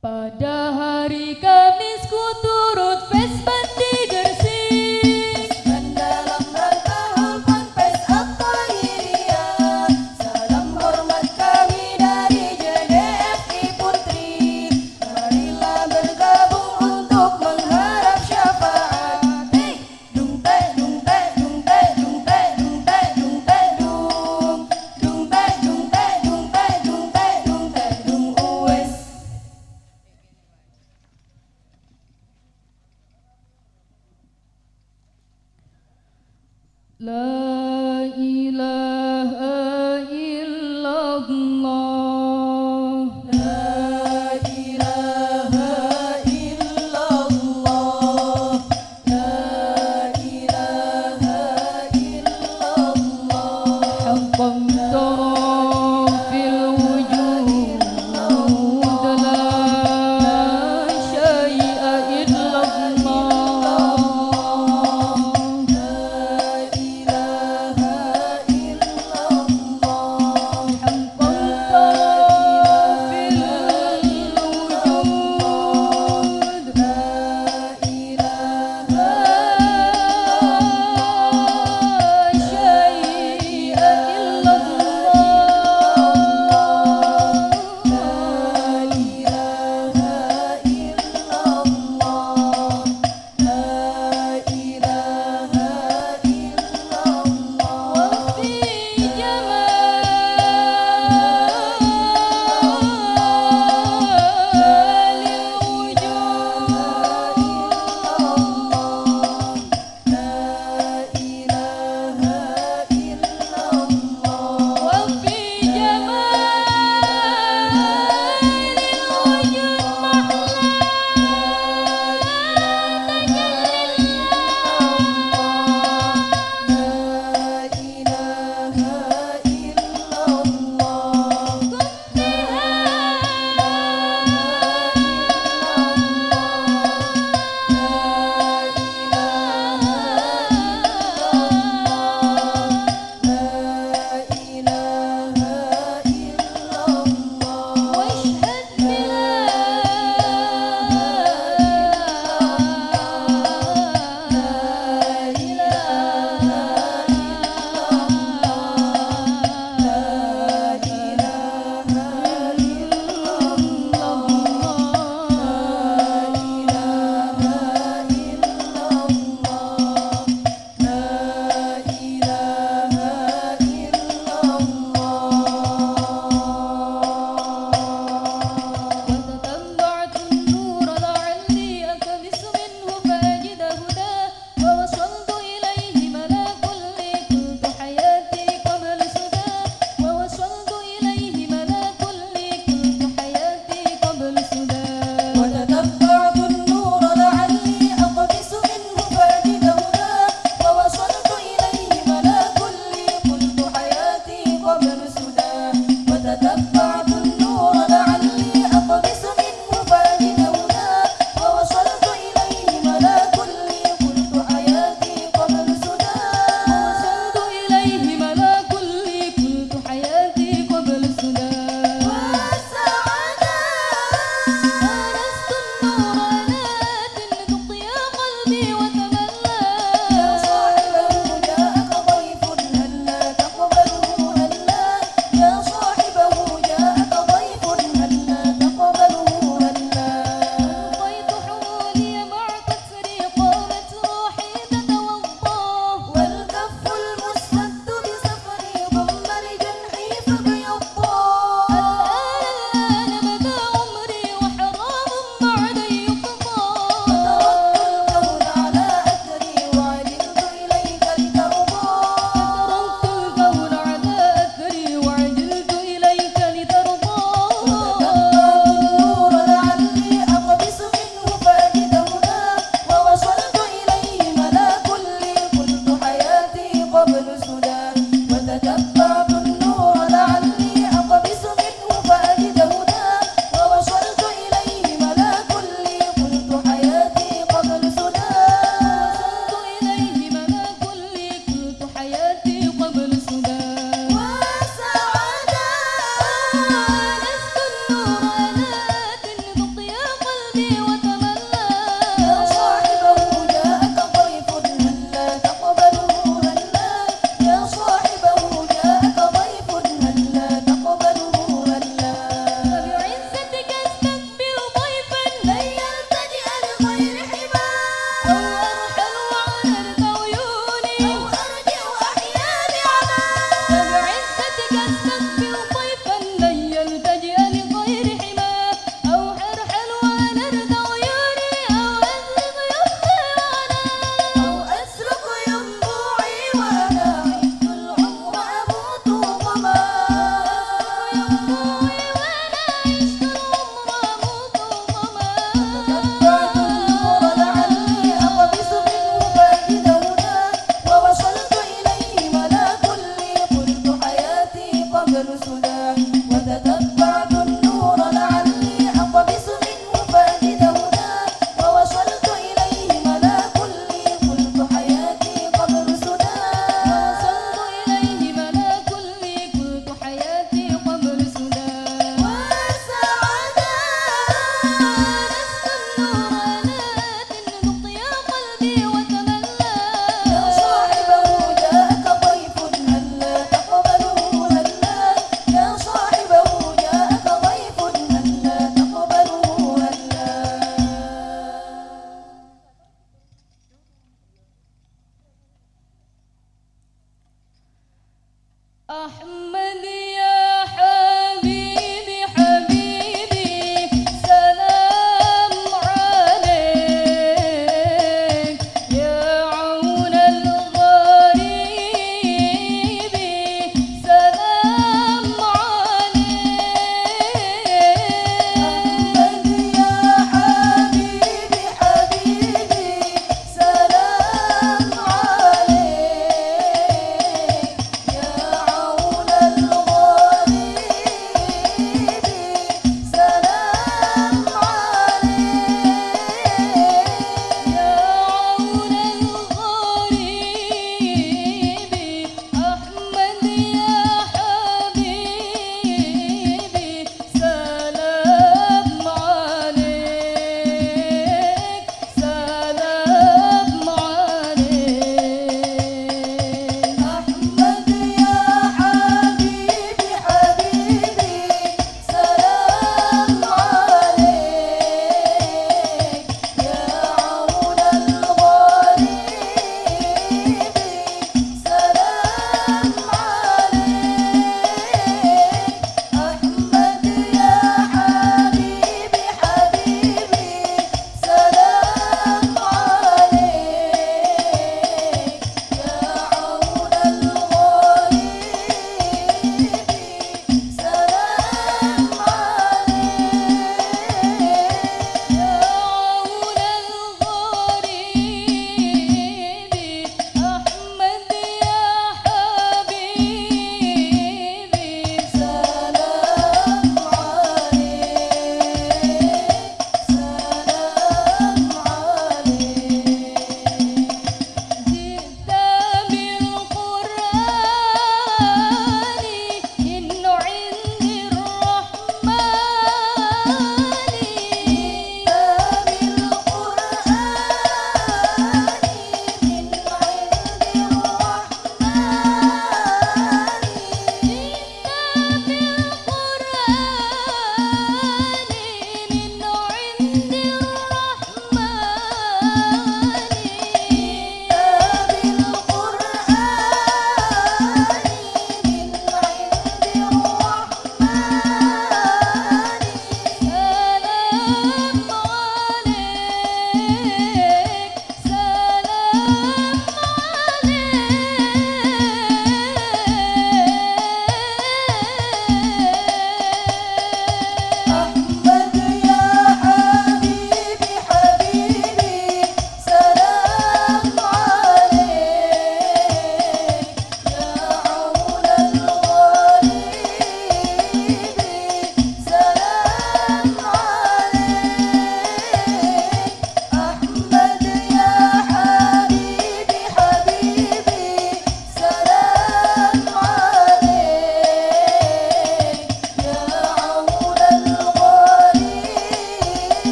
Pada hari Kamis ku turut Thank you.